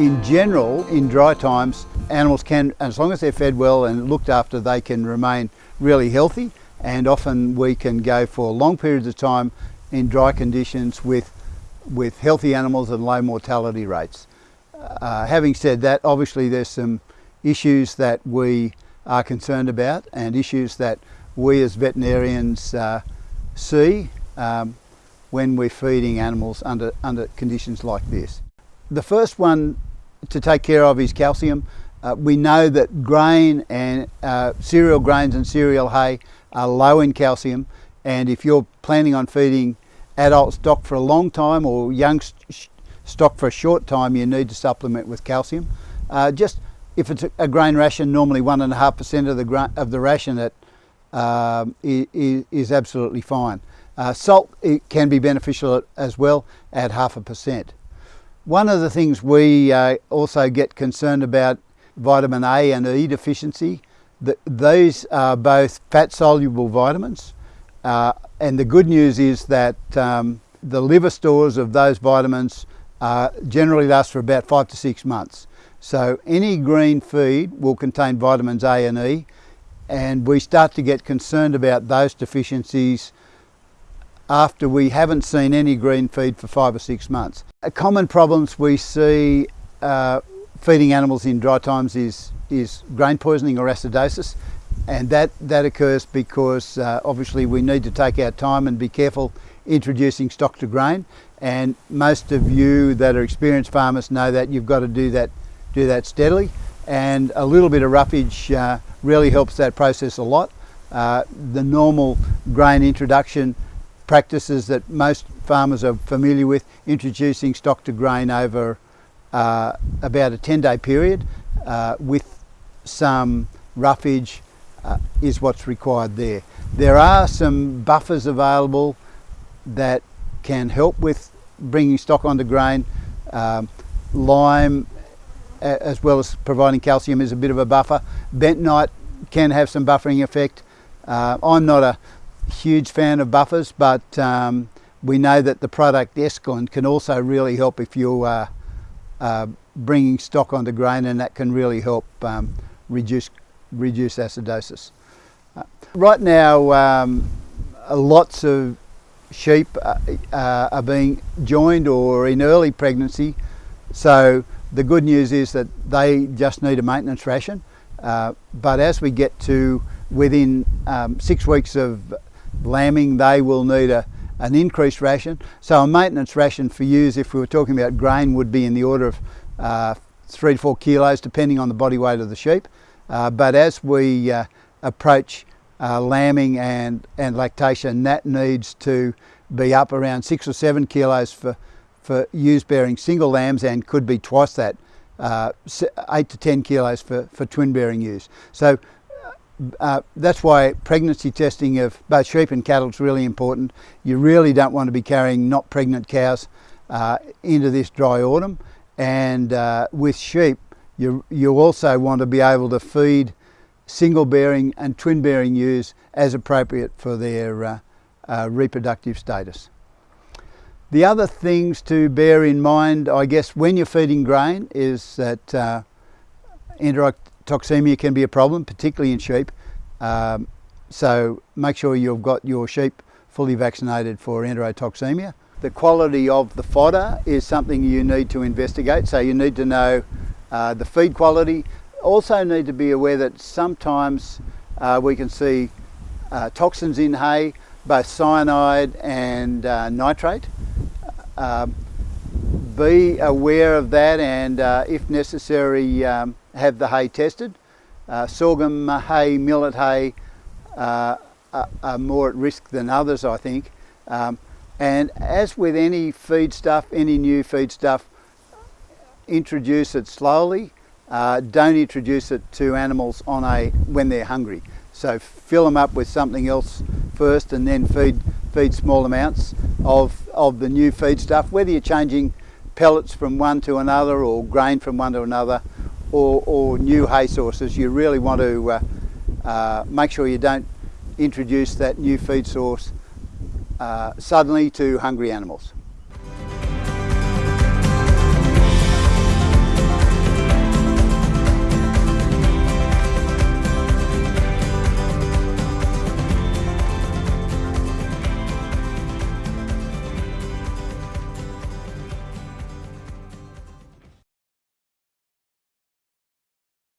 In general, in dry times, animals can, as long as they're fed well and looked after, they can remain really healthy and often we can go for long periods of time in dry conditions with, with healthy animals and low mortality rates. Uh, having said that, obviously there's some issues that we are concerned about and issues that we as veterinarians uh, see um, when we're feeding animals under, under conditions like this. The first one to take care of is calcium. Uh, we know that grain and uh, cereal grains and cereal hay are low in calcium and if you're planning on feeding adult stock for a long time or young stock for a short time you need to supplement with calcium. Uh, just if it's a grain ration normally one and a half percent of the of the ration that um, is, is, absolutely fine. Uh, salt can be beneficial as well at half a percent. One of the things we uh, also get concerned about vitamin A and E deficiency the, these are both fat soluble vitamins uh, and the good news is that um, the liver stores of those vitamins uh, generally last for about five to six months. So any green feed will contain vitamins A and E and we start to get concerned about those deficiencies after we haven't seen any green feed for five or six months. A common problems we see uh, feeding animals in dry times is is grain poisoning or acidosis and that, that occurs because uh, obviously we need to take our time and be careful introducing stock to grain and most of you that are experienced farmers know that you've got to do that, do that steadily and a little bit of roughage uh, really helps that process a lot. Uh, the normal grain introduction practices that most farmers are familiar with, introducing stock to grain over uh, about a 10 day period uh, with some roughage uh, is what's required there. There are some buffers available that can help with bringing stock onto grain. Um, lime as well as providing calcium is a bit of a buffer. Bentonite can have some buffering effect. Uh, I'm not a huge fan of buffers but um, we know that the product Eskalin can also really help if you are uh, bringing stock onto grain and that can really help um, reduce, reduce acidosis. Uh, right now, um, lots of sheep uh, uh, are being joined or in early pregnancy, so the good news is that they just need a maintenance ration. Uh, but as we get to within um, six weeks of lambing, they will need a, an increased ration. So a maintenance ration for ewes, if we were talking about grain, would be in the order of uh, three to four kilos, depending on the body weight of the sheep. Uh, but as we uh, approach uh, lambing and, and lactation, that needs to be up around six or seven kilos for, for ewes bearing single lambs and could be twice that, uh, eight to 10 kilos for, for twin bearing ewes. So uh, that's why pregnancy testing of both sheep and cattle is really important. You really don't want to be carrying not pregnant cows uh, into this dry autumn. And with sheep, you, you also want to be able to feed single bearing and twin bearing ewes as appropriate for their uh, uh, reproductive status. The other things to bear in mind, I guess, when you're feeding grain is that uh, enterotoxemia can be a problem, particularly in sheep. Um, so make sure you've got your sheep fully vaccinated for enterotoxemia. The quality of the fodder is something you need to investigate. So you need to know uh, the feed quality. Also need to be aware that sometimes uh, we can see uh, toxins in hay, both cyanide and uh, nitrate. Uh, be aware of that and if necessary um, have the hay tested. sorghum hay, millet hay are, are, more at risk than others I think. Um, and as with any feed stuff, any new feed stuff, introduce it slowly. Uh, don't introduce it to animals on a when they're hungry. So fill them up with something else first and then feed, feed small amounts of, of the new feed stuff, whether you're changing pellets from one to another or grain from one to another or, or new hay sources, you really want to uh, uh, make sure you don't introduce that new feed source uh, suddenly to hungry animals.